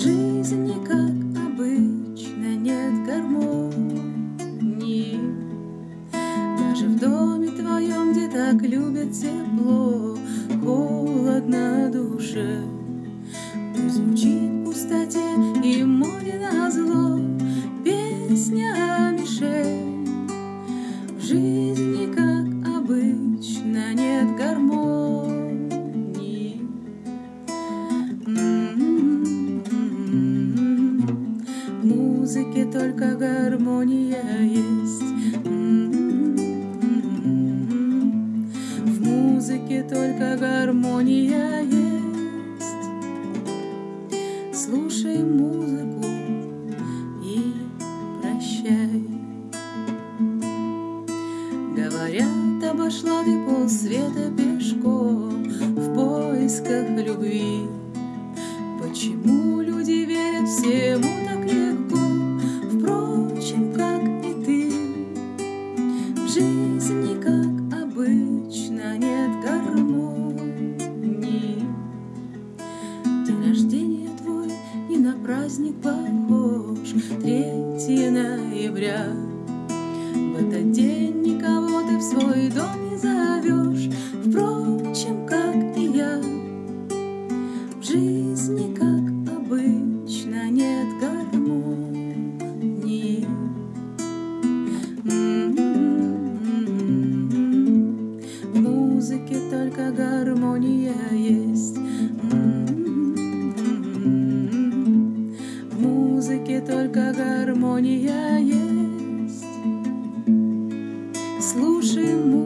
жизни, как обычно, нет гармонии. Даже в доме твоем, где так любят тепло, Холодно душе. Пусть звучит в пустоте и море назло Песня о мишень. В жизни, как обычно, нет гармонии. Музыке только гармония есть. В музыке только гармония есть. Слушай музыку и прощай. Говорят, обошла ты полсвета пешком В поисках любви. Почему люди верят всему День рождения твой не на праздник похож. 3 ноября. В этот день никого ты в свой дом не зовешь. Впрочем, как и я. В жизни, как обычно, нет гармонии. В музыке только гармония только гармония есть. Слушай музыку.